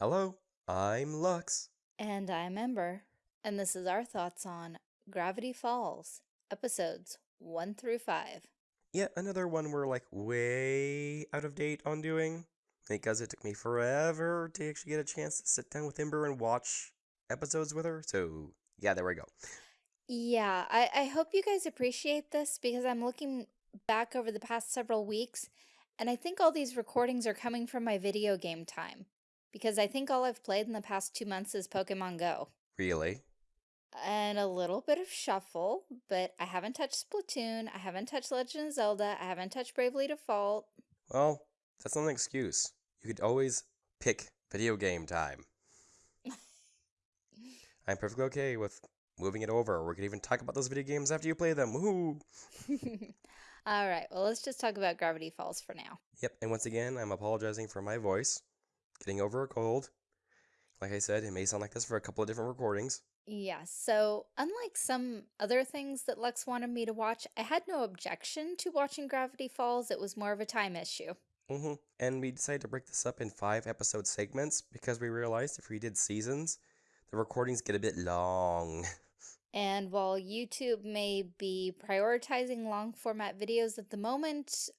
Hello, I'm Lux. And I'm Ember, and this is our thoughts on Gravity Falls, episodes 1 through 5. Yet another one we're like way out of date on doing because it took me forever to actually get a chance to sit down with Ember and watch episodes with her. So, yeah, there we go. Yeah, I, I hope you guys appreciate this because I'm looking back over the past several weeks, and I think all these recordings are coming from my video game time because I think all I've played in the past two months is Pokemon Go. Really? and a little bit of shuffle, but I haven't touched Splatoon, I haven't touched Legend of Zelda, I haven't touched Bravely Default. Well, that's not an excuse. You could always pick video game time. I'm perfectly okay with moving it over. We could even talk about those video games after you play them. Woohoo! All right, well, let's just talk about Gravity Falls for now. Yep, and once again, I'm apologizing for my voice. Getting over a cold. Like I said, it may sound like this for a couple of different recordings. Yeah, so unlike some other things that Lux wanted me to watch, I had no objection to watching Gravity Falls. It was more of a time issue. Mm -hmm. And we decided to break this up in five episode segments because we realized if we did seasons, the recordings get a bit long. And while YouTube may be prioritizing long format videos at the moment,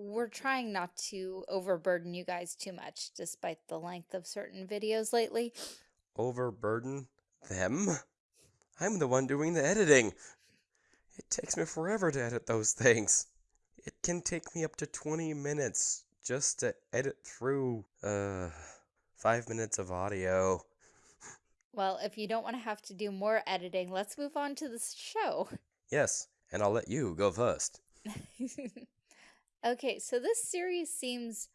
we're trying not to overburden you guys too much, despite the length of certain videos lately. Overburden them? I'm the one doing the editing. It takes me forever to edit those things. It can take me up to 20 minutes just to edit through, uh, five minutes of audio. Well, if you don't want to have to do more editing, let's move on to the show. Yes, and I'll let you go first. Okay, so this series seems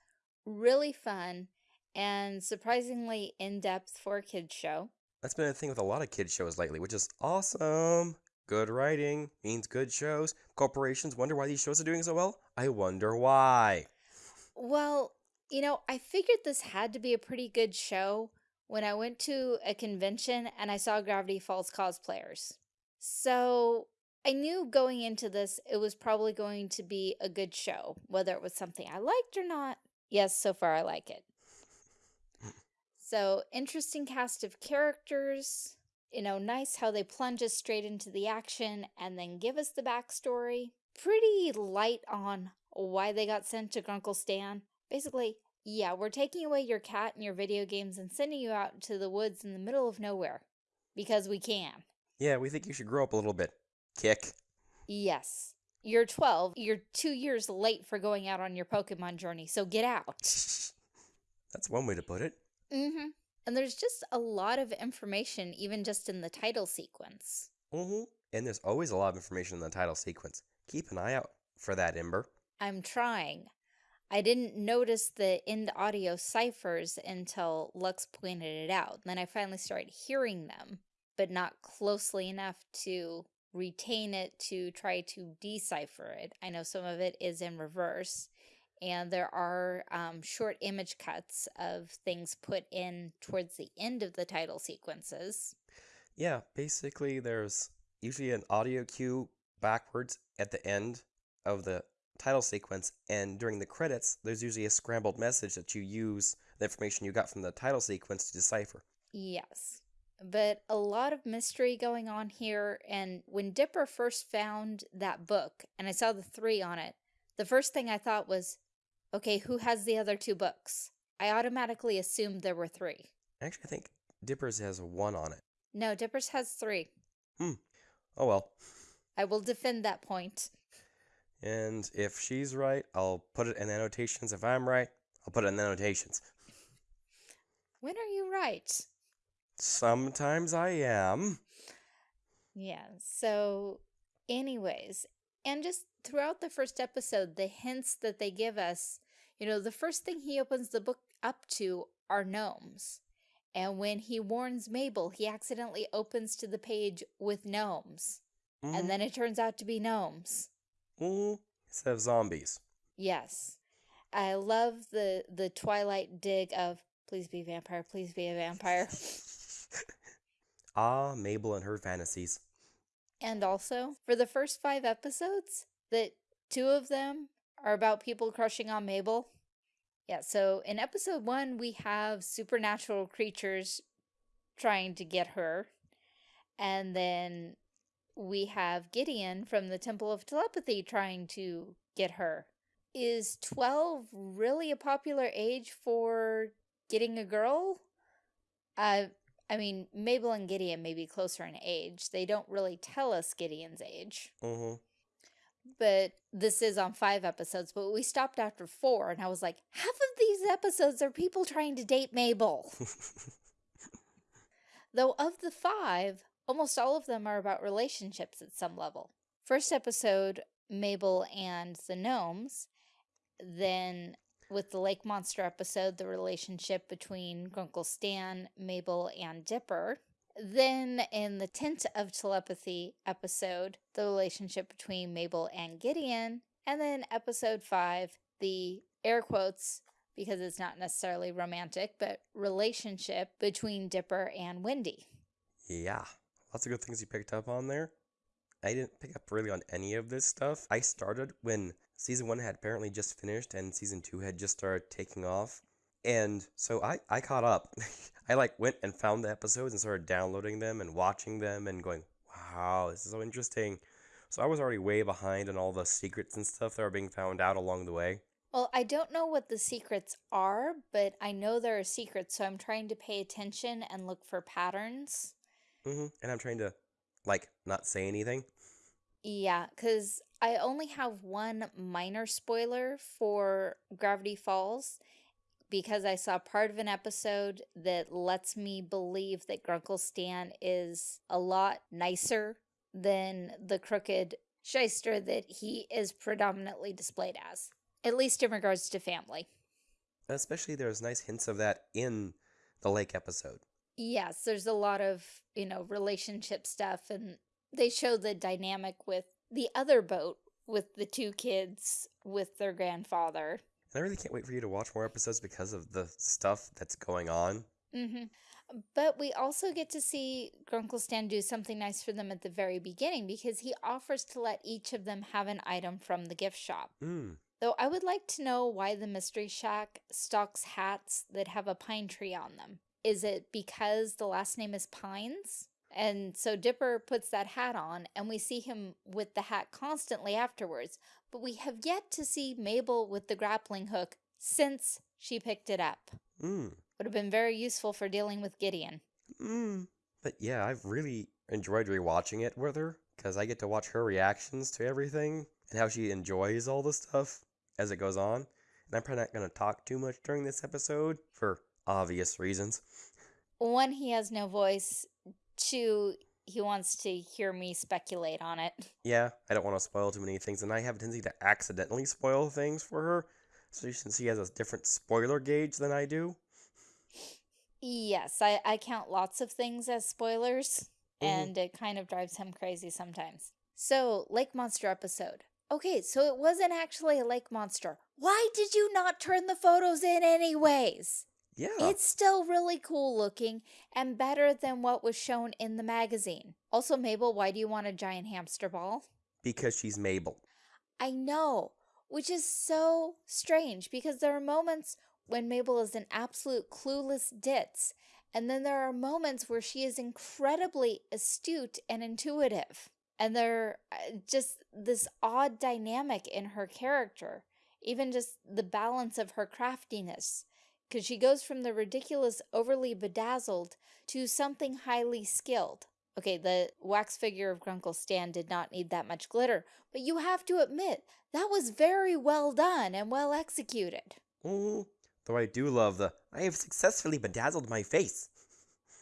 really fun and surprisingly in-depth for a kid's show. That's been a thing with a lot of kids shows lately, which is awesome. Good writing means good shows. Corporations wonder why these shows are doing so well. I wonder why. Well, you know, I figured this had to be a pretty good show when I went to a convention and I saw Gravity Falls cosplayers. So I knew going into this, it was probably going to be a good show, whether it was something I liked or not. Yes, so far I like it. So, interesting cast of characters. You know, nice how they plunge us straight into the action and then give us the backstory. Pretty light on why they got sent to Grunkle Stan. Basically, yeah, we're taking away your cat and your video games and sending you out to the woods in the middle of nowhere. Because we can. Yeah, we think you should grow up a little bit. Kick. Yes. You're 12. You're two years late for going out on your Pokemon journey, so get out. That's one way to put it. Mm-hmm. And there's just a lot of information, even just in the title sequence. Mm-hmm. And there's always a lot of information in the title sequence. Keep an eye out for that, Ember. I'm trying. I didn't notice the end audio ciphers until Lux pointed it out. Then I finally started hearing them, but not closely enough to retain it to try to decipher it. I know some of it is in reverse and there are um, short image cuts of things put in towards the end of the title sequences. Yeah, basically there's usually an audio cue backwards at the end of the title sequence and during the credits there's usually a scrambled message that you use the information you got from the title sequence to decipher. Yes but a lot of mystery going on here. And when Dipper first found that book and I saw the three on it, the first thing I thought was, okay, who has the other two books? I automatically assumed there were three. Actually, I think Dipper's has one on it. No, Dipper's has three. Hmm. Oh well. I will defend that point. And if she's right, I'll put it in the annotations. If I'm right, I'll put it in the annotations. When are you right? Sometimes I am. Yeah, so anyways, and just throughout the first episode, the hints that they give us, you know, the first thing he opens the book up to are gnomes. And when he warns Mabel, he accidentally opens to the page with gnomes. Mm -hmm. And then it turns out to be gnomes. Mm -hmm. Instead of zombies. Yes. I love the, the Twilight dig of, please be vampire, please be a vampire. ah, Mabel and her fantasies. And also, for the first five episodes, that two of them are about people crushing on Mabel. Yeah, so in episode one, we have supernatural creatures trying to get her. And then we have Gideon from the Temple of Telepathy trying to get her. Is 12 really a popular age for getting a girl? Uh, I mean, Mabel and Gideon may be closer in age. They don't really tell us Gideon's age. Mm-hmm. But this is on five episodes, but we stopped after four, and I was like, half of these episodes are people trying to date Mabel. Though of the five, almost all of them are about relationships at some level. First episode, Mabel and the gnomes. Then with the lake monster episode, the relationship between Grunkle Stan, Mabel, and Dipper. Then in the Tent of Telepathy episode, the relationship between Mabel and Gideon. And then episode five, the air quotes, because it's not necessarily romantic, but relationship between Dipper and Wendy. Yeah, lots of good things you picked up on there. I didn't pick up really on any of this stuff. I started when season one had apparently just finished and season two had just started taking off. And so I, I caught up. I like went and found the episodes and started downloading them and watching them and going, wow, this is so interesting. So I was already way behind on all the secrets and stuff that are being found out along the way. Well, I don't know what the secrets are, but I know there are secrets, so I'm trying to pay attention and look for patterns. hmm And I'm trying to, like, not say anything. Yeah, because I only have one minor spoiler for Gravity Falls because I saw part of an episode that lets me believe that Grunkle Stan is a lot nicer than the crooked shyster that he is predominantly displayed as, at least in regards to family. Especially there's nice hints of that in the lake episode. Yes, there's a lot of, you know, relationship stuff and they show the dynamic with the other boat with the two kids with their grandfather. And I really can't wait for you to watch more episodes because of the stuff that's going on. hmm But we also get to see Grunkle Stan do something nice for them at the very beginning because he offers to let each of them have an item from the gift shop. Mm. Though I would like to know why the Mystery Shack stocks hats that have a pine tree on them. Is it because the last name is Pines? And so Dipper puts that hat on, and we see him with the hat constantly afterwards. But we have yet to see Mabel with the grappling hook since she picked it up. Mm. Would have been very useful for dealing with Gideon. Mm. But yeah, I've really enjoyed rewatching it with her because I get to watch her reactions to everything and how she enjoys all the stuff as it goes on. And I'm probably not going to talk too much during this episode for obvious reasons. One, he has no voice. Two, he wants to hear me speculate on it. Yeah, I don't want to spoil too many things, and I have a tendency to accidentally spoil things for her. So since she has a different spoiler gauge than I do. Yes, I, I count lots of things as spoilers, Mhm. and it kind of drives him crazy sometimes. So, Lake Monster episode. Okay, so it wasn't actually a lake monster. Why did you not turn the photos in anyways? Yeah. It's still really cool looking and better than what was shown in the magazine. Also, Mabel, why do you want a giant hamster ball? because she's Mabel. I know, which is so strange because there are moments when Mabel is an absolute clueless ditz, and then there are moments where she is incredibly astute and intuitive. And there uh, just this odd dynamic in her character, even just the balance of her craftiness, because she goes from the ridiculous, overly bedazzled to something highly skilled. Okay, the wax figure of Grunkle Stan did not need that much glitter, but you have to admit, that was very well done and well executed. Mm. Though I do love the I have successfully bedazzled my face.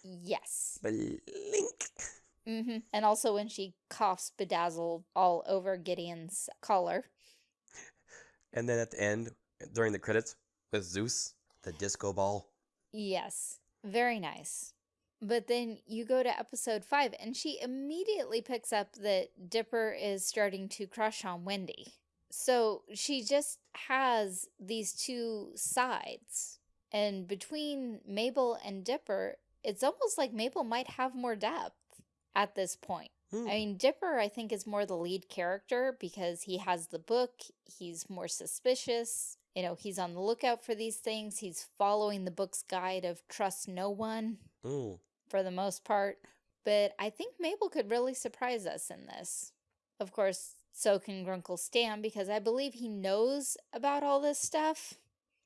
Yes. Blink. hmm And also when she coughs bedazzled all over Gideon's collar. And then at the end, during the credits, with Soos, the disco ball. Yes. Very nice. But then you go to episode five, and she immediately picks up that Dipper is starting to crush on Wendy. So she just has these two sides. And between Mabel and Dipper, it's almost like Mabel might have more depth at this point. Hmm. I mean, Dipper, I think, is more the lead character because he has the book, he's more suspicious, you know, he's on the lookout for these things. He's following the book's guide of trust no one Mm. for the most part. But I think Mabel could really surprise us in this. Of course, so can Grunkle Stan because I believe he knows about all this stuff.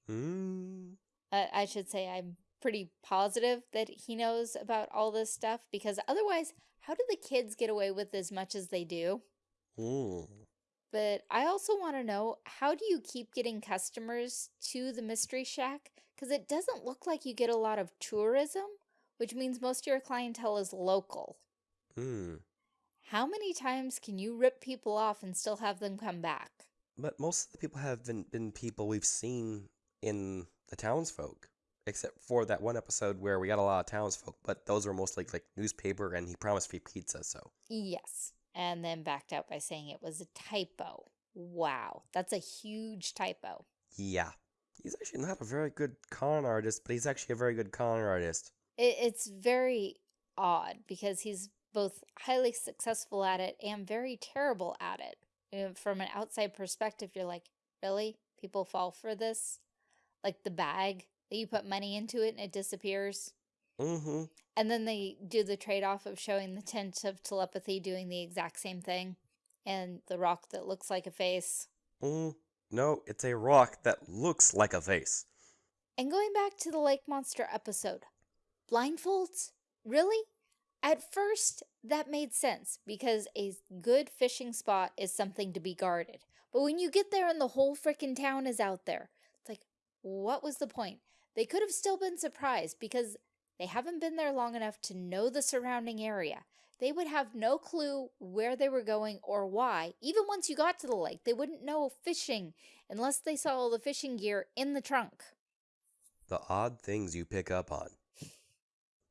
Mm. Uh, I should say I'm pretty positive that he knows about all this stuff because otherwise, how do the kids get away with as much as they do? Mm. But I also want to know how do you keep getting customers to the Mystery Shack? Because it doesn't look like you get a lot of tourism, which means most of your clientele is local. Mm. How many times can you rip people off and still have them come back? But most of the people have been, been people we've seen in the townsfolk, except for that one episode where we got a lot of townsfolk, but those were mostly like newspaper and he promised free pizza, so. Yes. And then backed out by saying it was a typo. Wow, that's a huge typo. Yeah. He's actually not a very good con artist, but he's actually a very good con artist. It, it's very odd because he's both highly successful at it and very terrible at it. From an outside perspective, you're like, really? People fall for this? Like the bag that you put money into it and it disappears? Mm-hmm. And then they do the trade off of showing the Tent of Telepathy doing the exact same thing and the rock that looks like a face. Mm. No, it's a rock that looks like a face. And going back to the lake monster episode, blindfolds? Really? At first, that made sense because a good fishing spot is something to be guarded. But when you get there and the whole frickin' town is out there, it's like, what was the point? They could have still been surprised because they haven't been there long enough to know the surrounding area. They would have no clue where they were going or why. Even once you got to the lake, they wouldn't know fishing unless they saw all the fishing gear in the trunk. The odd things you pick up on.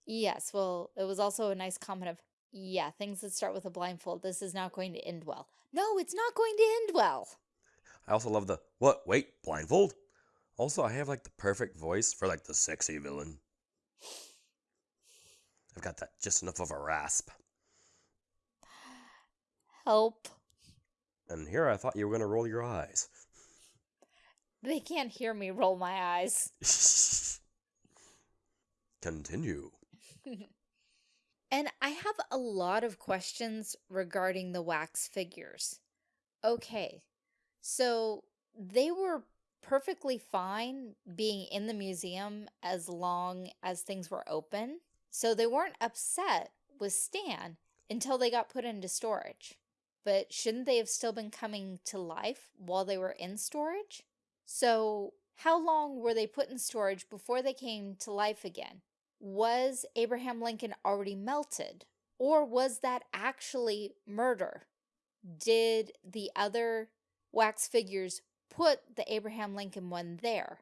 Yes, well, it was also a nice comment of, yeah, things that start with a blindfold, this is not going to end well. No, it's not going to end well. I also love the what? Wait, blindfold? Also, I have like the perfect voice for like the sexy villain. I've got that just enough of a rasp. Help. And here I thought you were gonna roll your eyes. They can't hear me roll my eyes. Continue. And I have a lot of questions regarding the wax figures. Okay, so they were perfectly fine being in the museum as long as things were open. So they weren't upset with Stan until they got put into storage. But shouldn't they have still been coming to life while they were in storage? So how long were they put in storage before they came to life again? was Abraham Lincoln already melted? Or was that actually murder? Did the other wax figures put the Abraham Lincoln one there?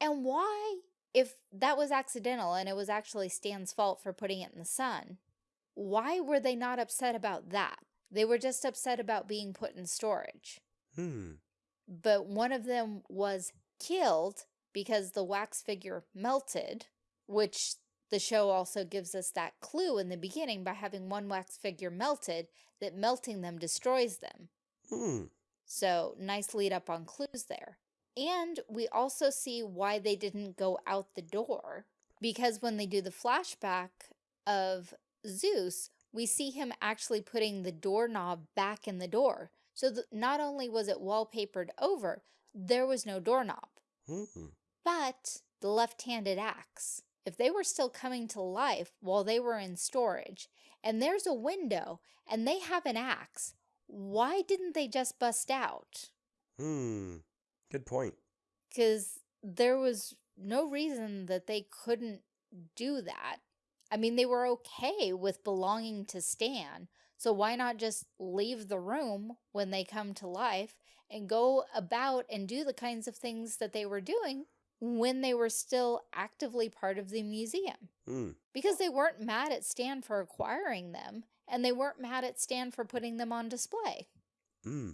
And why, if that was accidental and it was actually Stan's fault for putting it in the sun, why were they not upset about that? They were just upset about being put in storage. Hmm. But one of them was killed because the wax figure melted, which the show also gives us that clue in the beginning by having one wax figure melted that melting them destroys them. Hmm. So nice lead up on clues there. And we also see why they didn't go out the door because when they do the flashback of Soos, we see him actually putting the doorknob back in the door. So not only was it wallpapered over, there was no doorknob, Hmm. but the left-handed axe. If they were still coming to life while they were in storage, and there's a window and they have an axe, why didn't they just bust out? Hmm. Good point. Because there was no reason that they couldn't do that. I mean, they were okay with belonging to Stan, so why not just leave the room when they come to life and go about and do the kinds of things that they were doing when they were still actively part of the museum? Hmm. Because they weren't mad at Stan for acquiring them, and they weren't mad at Stan for putting them on display. Hmm.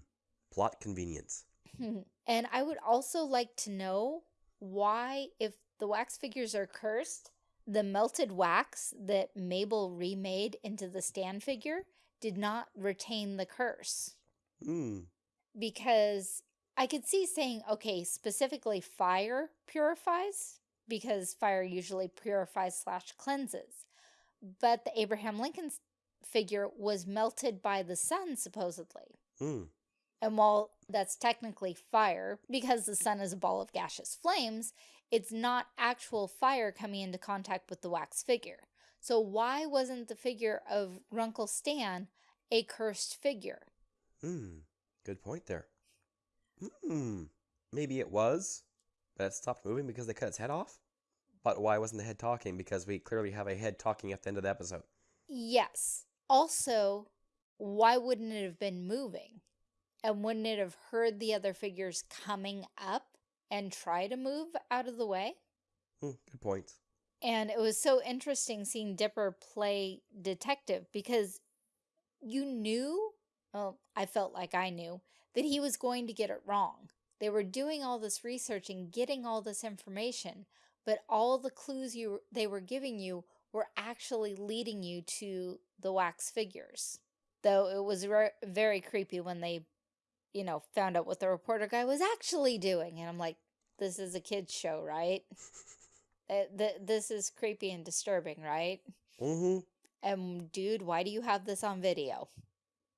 Plot convenience. And I would also like to know why, if the wax figures are cursed, the melted wax that Mabel remade into the Stan figure did not retain the curse. Hmm. Because I could see saying, okay, specifically fire purifies because fire usually purifies slash cleanses. But the Abraham Lincoln figure was melted by the sun, supposedly. Hmm. And while that's technically fire, because the sun is a ball of gaseous flames, it's not actual fire coming into contact with the wax figure. So why wasn't the figure of Grunkle Stan a cursed figure? Hmm. Good point there. Hmm. Maybe it was, but it stopped moving because they cut its head off? But why wasn't the head talking? Because we clearly have a head talking at the end of the episode. Yes. Also, why wouldn't it have been moving? And wouldn't it have heard the other figures coming up and try to move out of the way? Hmm. Good point. And it was so interesting seeing Dipper play detective because you knew, well, I felt like I knew, that he was going to get it wrong. They were doing all this research and getting all this information, but all the clues you they were giving you were actually leading you to the wax figures. Though it was very creepy when they, you know, found out what the reporter guy was actually doing. And I'm like, this is a kid's show, right? Uh, th this is creepy and disturbing, right? Mm-hmm. And dude, why do you have this on video?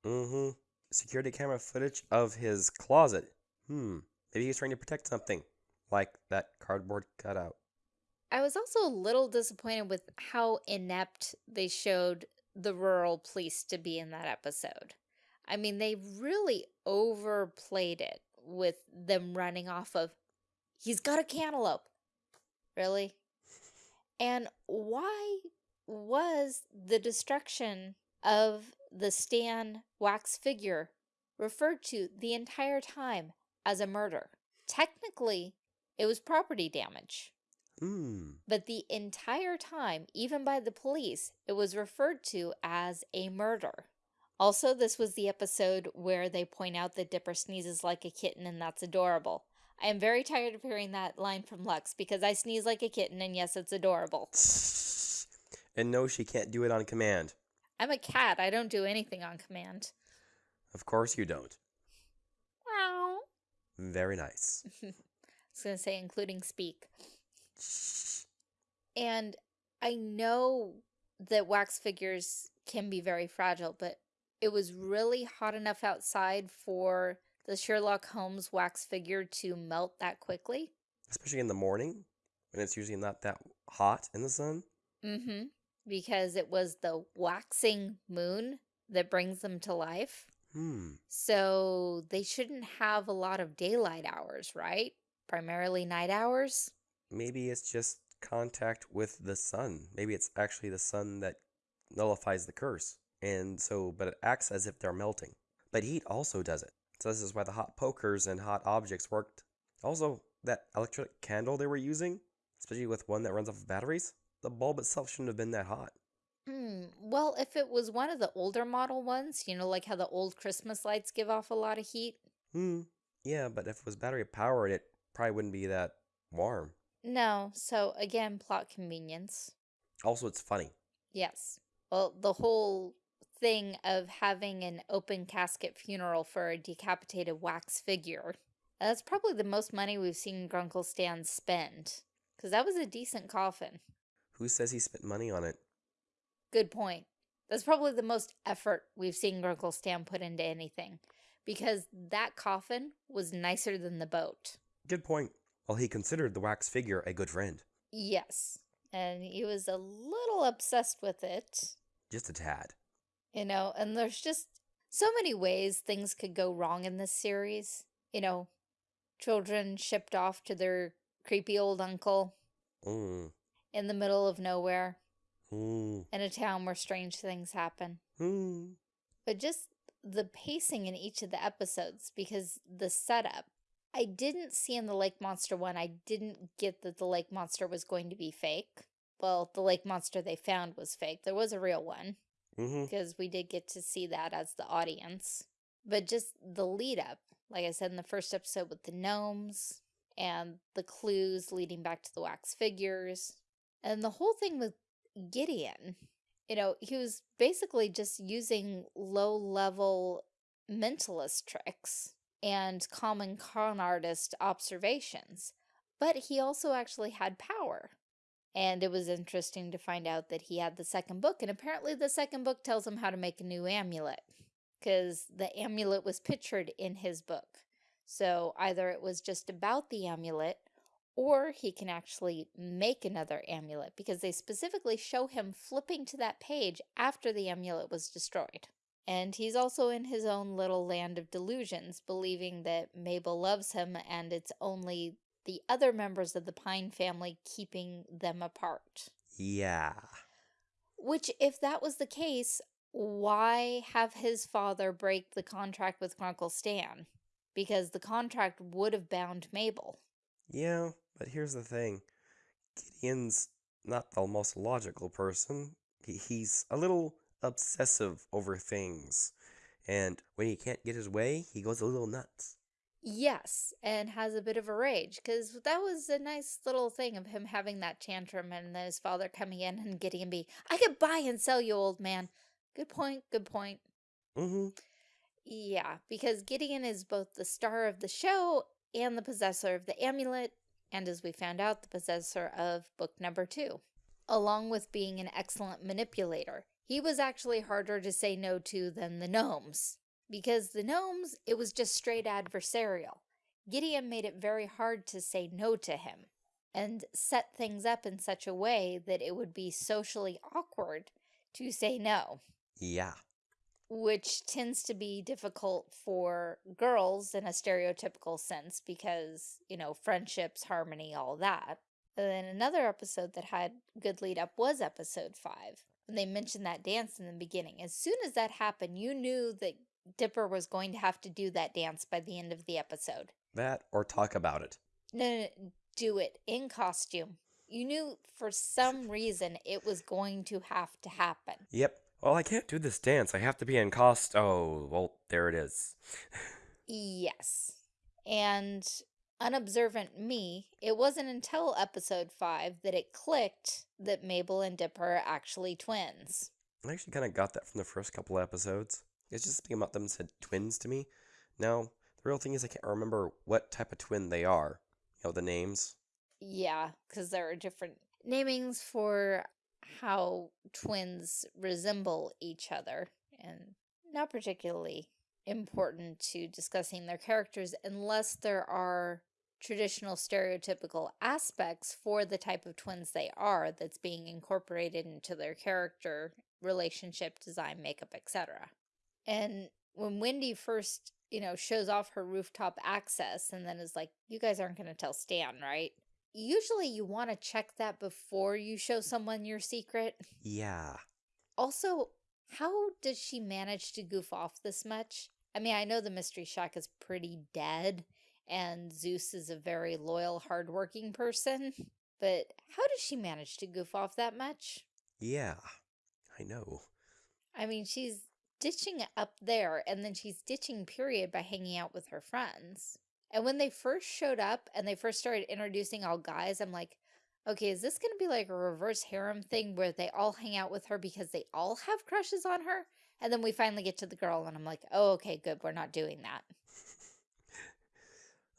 Mm-hmm. Security camera footage of his closet. Hmm. Maybe he's trying to protect something. Like that cardboard cutout. I was also a little disappointed with how inept they showed the rural police to be in that episode. I mean, they really overplayed it with them running off of, he's got a cantaloupe. Really? And why was the destruction of the Stan wax figure referred to the entire time as a murder? Technically, it was property damage. Hmm. But the entire time, even by the police, it was referred to as a murder. Also, this was the episode where they point out that Dipper sneezes like a kitten and that's adorable. I am very tired of hearing that line from Lux because I sneeze like a kitten and yes, it's adorable. And no, she can't do it on command. I'm a cat. I don't do anything on command. Of course you don't. Wow. Very nice. I was going to say, including speak. And I know that wax figures can be very fragile, but it was really hot enough outside for the Sherlock Holmes wax figure to melt that quickly. Especially in the morning, when it's usually not that hot in the sun. Mm-hmm. Because it was the waxing moon that brings them to life. Hmm. So they shouldn't have a lot of daylight hours, right? Primarily night hours? Maybe it's just contact with the sun. Maybe it's actually the sun that nullifies the curse. And so, but it acts as if they're melting. But heat also does it. So this is why the hot pokers and hot objects worked. Also, that electric candle they were using, especially with one that runs off of batteries, the bulb itself shouldn't have been that hot. Hmm. Well, if it was one of the older model ones, you know, like how the old Christmas lights give off a lot of heat. Hmm. Yeah, but if it was battery powered, it probably wouldn't be that warm. No. So again, plot convenience. Also, it's funny. Yes. Well, the whole thing of having an open casket funeral for a decapitated wax figure. That's probably the most money we've seen Grunkle Stan spend. Because that was a decent coffin. Who says he spent money on it? Good point. That's probably the most effort we've seen Grunkle Stan put into anything. Because that coffin was nicer than the boat. Good point. Well, he considered the wax figure a good friend. Yes. And he was a little obsessed with it. Just a tad. You know, and there's just so many ways things could go wrong in this series. You know, children shipped off to their creepy old uncle Mm. in the middle of nowhere Mm. in a town where strange things happen. Mm. But just the pacing in each of the episodes because the setup. I didn't see in the lake monster one, I didn't get that the lake monster was going to be fake. Well, the lake monster they found was fake. There was a real one Mm-hmm. because we did get to see that as the audience. But just the lead up, like I said in the first episode with the gnomes and the clues leading back to the wax figures, and the whole thing with Gideon. You know, he was basically just using low level mentalist tricks. and common con artist observations, but he also actually had power. And it was interesting to find out that he had the second book, and apparently the second book tells him how to make a new amulet, because the amulet was pictured in his book. So either it was just about the amulet, or he can actually make another amulet, because they specifically show him flipping to that page after the amulet was destroyed. And he's also in his own little land of delusions, believing that Mabel loves him and it's only the other members of the Pine family keeping them apart. Yeah. Which, if that was the case, why have his father break the contract with Uncle Stan? Because the contract would have bound Mabel. Yeah, but here's the thing Gideon's not the most logical person. He, he's a little obsessive over things. And when he can't get his way, he goes a little nuts. Yes, and has a bit of a rage because that was a nice little thing of him having that tantrum and then his father coming in and getting him be, I could buy and sell you, old man. Good point, good point. Mm-hmm. Yeah, because Gideon is both the star of the show and the possessor of the amulet, and as we found out, the possessor of book number two, along with being an excellent manipulator. He was actually harder to say no to than the gnomes. Because the gnomes, it was just straight adversarial. Gideon made it very hard to say no to him and set things up in such a way that it would be socially awkward to say no. Yeah. Which tends to be difficult for girls in a stereotypical sense because, you know, friendships, harmony, all that. And then another episode that had good lead up was episode five. When they mentioned that dance in the beginning. As soon as that happened, you knew that Dipper was going to have to do that dance by the end of the episode. That or talk about it. No, no, no, do it in costume. You knew for some reason it was going to have to happen. Yep. Well, I can't do this dance. I have to be in cost. Oh, well, there it is. yes. And unobservant me, it wasn't until episode 5 that it clicked that Mabel and Dipper are actually twins. I actually kind of got that from the first couple episodes. It's just something about them said twins to me. Now, the real thing is I can't remember what type of twin they are. You know, the names. Yeah, because there are different namings for how twins resemble each other and not particularly important to discussing their characters unless there are traditional stereotypical aspects for the type of twins they are that's being incorporated into their character, relationship, design, makeup, etc. And when Wendy first, you know, shows off her rooftop access and then is like, you guys aren't going to tell Stan, right? Usually you want to check that before you show someone your secret. Yeah. Also, how does she manage to goof off this much? I mean, I know the Mystery Shack is pretty dead, and Soos is a very loyal, hardworking person, but how does she manage to goof off that much? Yeah, I know. I mean, she's ditching up there, and then she's ditching period by hanging out with her friends. And when they first showed up and they first started introducing all guys, I'm like, okay, is this going to be like a reverse harem thing where they all hang out with her because they all have crushes on her? And then we finally get to the girl and I'm like, oh, okay, good. We're not doing that.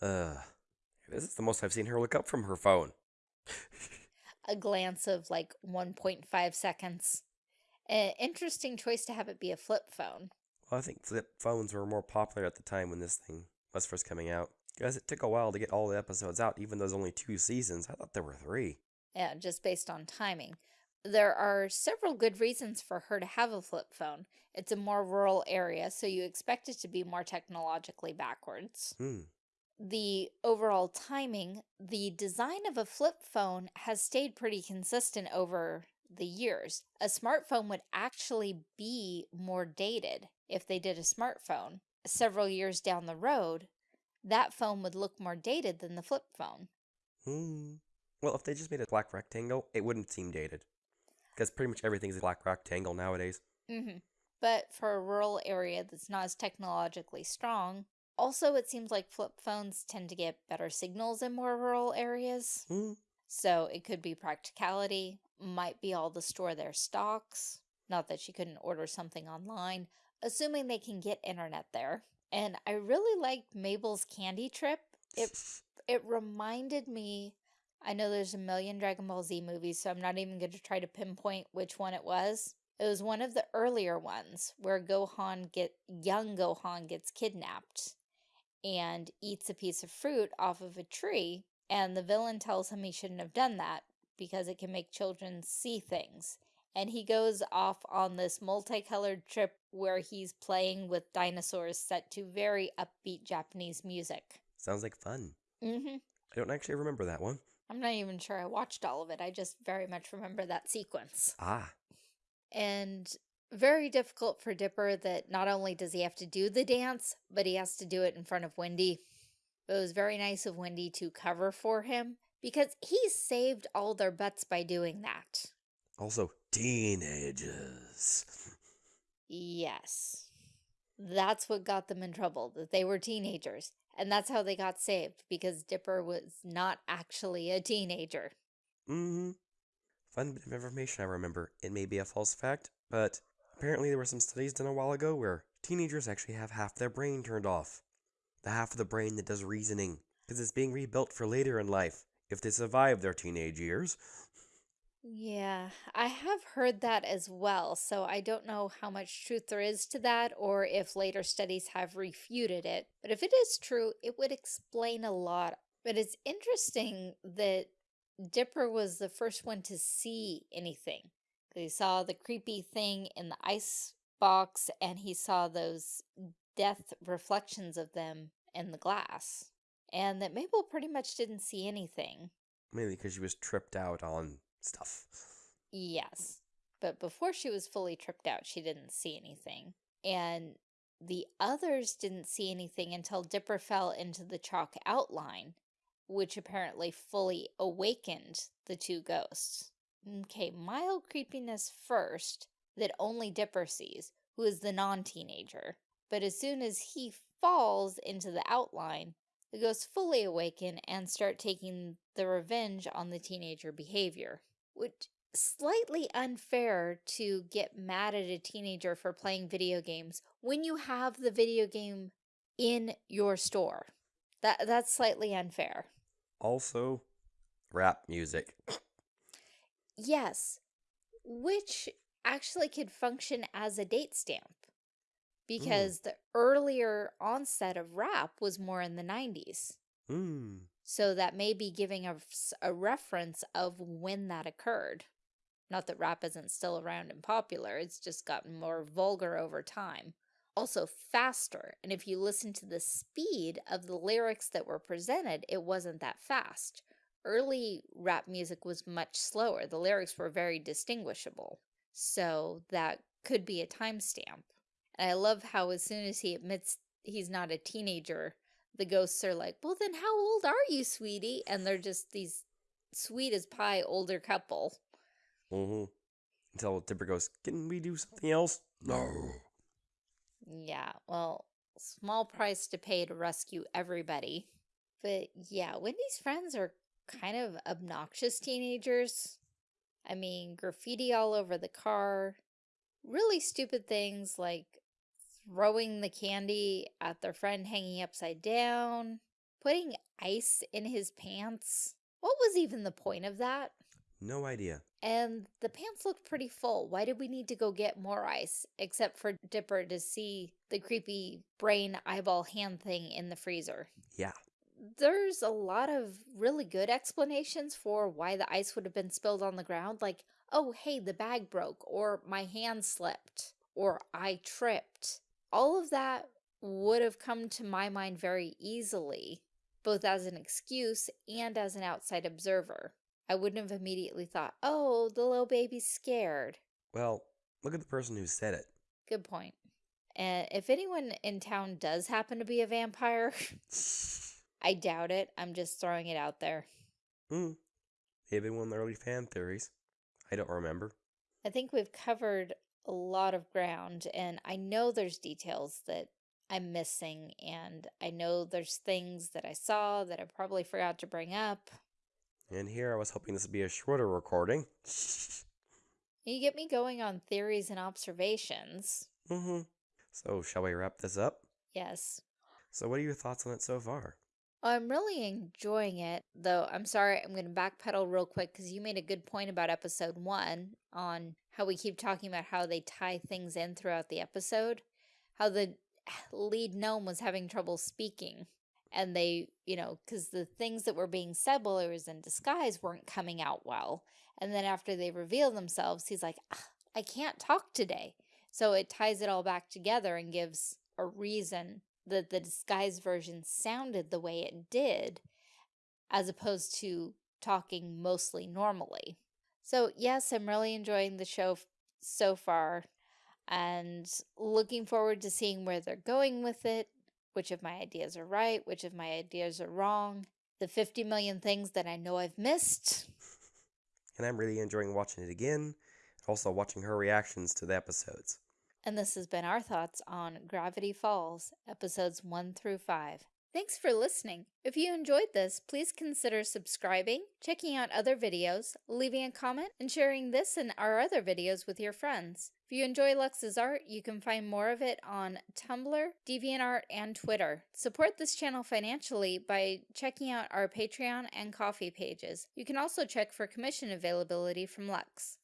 uh, this is the most I've seen her look up from her phone. a glance of like 1.5 seconds. An interesting choice to have it be a flip phone. Well, I think flip phones were more popular at the time when this thing was first coming out. Because it took a while to get all the episodes out, even though there's only two seasons. I thought there were three. Yeah, just based on timing. There are several good reasons for her to have a flip phone. It's a more rural area, so you expect it to be more technologically backwards. Hmm. The overall timing, the design of a flip phone has stayed pretty consistent over the years. A smartphone would actually be more dated if they did a smartphone. Several years down the road, that phone would look more dated than the flip phone. Hmm. Well, if they just made a black rectangle, it wouldn't seem dated. Because pretty much everything's a black rectangle nowadays. Mm-hmm. But for a rural area that's not as technologically strong, also it seems like flip phones tend to get better signals in more rural areas. Hmm. So it could be practicality, might be all to store their stocks. Not that she couldn't order something online, assuming they can get internet there And I really liked Mabel's candy trip. It it reminded me I know there's a million Dragon Ball Z movies, so I'm not even going to try to pinpoint which one it was. It was one of the earlier ones where Gohan get young Gohan gets kidnapped and eats a piece of fruit off of a tree and the villain tells him he shouldn't have done that because it can make children see things. And he goes off on this multicolored trip where he's playing with dinosaurs set to very upbeat Japanese music. Sounds like fun. Mm-hmm. I don't actually remember that one. I'm not even sure I watched all of it. I just very much remember that sequence. Ah, And very difficult for Dipper that not only does he have to do the dance, but he has to do it in front of Wendy. It was very nice of Wendy to cover for him because he saved all their butts by doing that. also teenagers. Yes. That's what got them in trouble, that they were teenagers. And that's how they got saved because Dipper was not actually a teenager. Mm-hmm. Fun bit of information I remember. It may be a false fact, but apparently there were some studies done a while ago where teenagers actually have half their brain turned off. The half of the brain that does reasoning, because it's being rebuilt for later in life, if they survive their teenage years. Yeah, I have heard that as well, so I don't know how much truth there is to that or if later studies have refuted it. But if it is true, it would explain a lot. But it's interesting that Dipper was the first one to see anything. He saw the creepy thing in the ice box and he saw those death reflections of them in the glass. And that Mabel pretty much didn't see anything. Mainly because she was tripped out on stuff. Yes. But before she was fully tripped out, she didn't see anything. And the others didn't see anything until Dipper fell into the chalk outline, which apparently fully awakened the two ghosts. Mm, okay, mild creepiness first, that only Dipper sees, who is the non teenager. But as soon as he falls into the outline, the ghosts fully awaken and start taking the revenge on the teenager behavior which slightly unfair to get mad at a teenager for playing video games when you have the video game in your store. That that's slightly unfair. Also, rap music. Yes, which actually could function as a date stamp because the earlier onset of rap was more in the 90s. Hmm. So that may be giving us a reference of when that occurred. Not that rap isn't still around and popular, it's just gotten more vulgar over time. Also faster, and if you listen to the speed of the lyrics that were presented, it wasn't that fast. Early rap music was much slower. The lyrics were very distinguishable. So that could be a timestamp. And I love how as soon as he admits he's not a teenager, the ghosts are like, well, then how old are you, sweetie? And they're just these sweet as pie older couple. Mm-hmm. Until Dipper goes, Can we do something else? No. Yeah, well, small price to pay to rescue everybody. But yeah, Wendy's friends are kind of obnoxious teenagers. I mean, graffiti all over the car, really stupid things like throwing the candy at their friend hanging upside down, putting ice in his pants. What was even the point of that? No idea. And the pants looked pretty full. Why did we need to go get more ice? Except for Dipper to see the creepy brain eyeball hand thing in the freezer. Yeah. There's a lot of really good explanations for why the ice would have been spilled on the ground. Like, oh, hey, the bag broke, or my hand slipped, or I tripped. All of that would have come to my mind very easily, both as an excuse and as an outside observer. I wouldn't have immediately thought, oh, the little baby's scared. Well, look at the person who said it. Good point. And if anyone in town does happen to be a vampire, I doubt it. I'm just throwing it out there. Hmm. Maybe one of the early fan theories. I don't remember. I think we've covered a lot of ground, and I know there's details that I'm missing, and I know there's things that I saw that I probably forgot to bring up. And here I was hoping this would be a shorter recording. You get me going on theories and observations. mm-hmm. So, shall we wrap this up? Yes. So, what are your thoughts on it so far? I'm really enjoying it, though. I'm sorry, I'm going to backpedal real quick because you made a good point about episode one on how we keep talking about how they tie things in throughout the episode. How the lead gnome was having trouble speaking. And they, you know, because the things that were being said while he was in disguise weren't coming out well. And then after they reveal themselves, he's like, "Ah, I can't talk today. So it ties it all back together and gives a reason that the disguised version sounded the way it did, as opposed to talking mostly normally. So, yes, I'm really enjoying the show so far and looking forward to seeing where they're going with it, which of my ideas are right, which of my ideas are wrong, the 50 million things that I know I've missed. And I'm really enjoying watching it again, also watching her reactions to the episodes. And this has been our thoughts on Gravity Falls, episodes 1 through 5. Thanks for listening. If you enjoyed this, please consider subscribing, checking out other videos, leaving a comment, and sharing this and our other videos with your friends. If you enjoy Lux's art, you can find more of it on Tumblr, DeviantArt, and Twitter. Support this channel financially by checking out our Patreon and Ko-fi pages. You can also check for commission availability from Lux.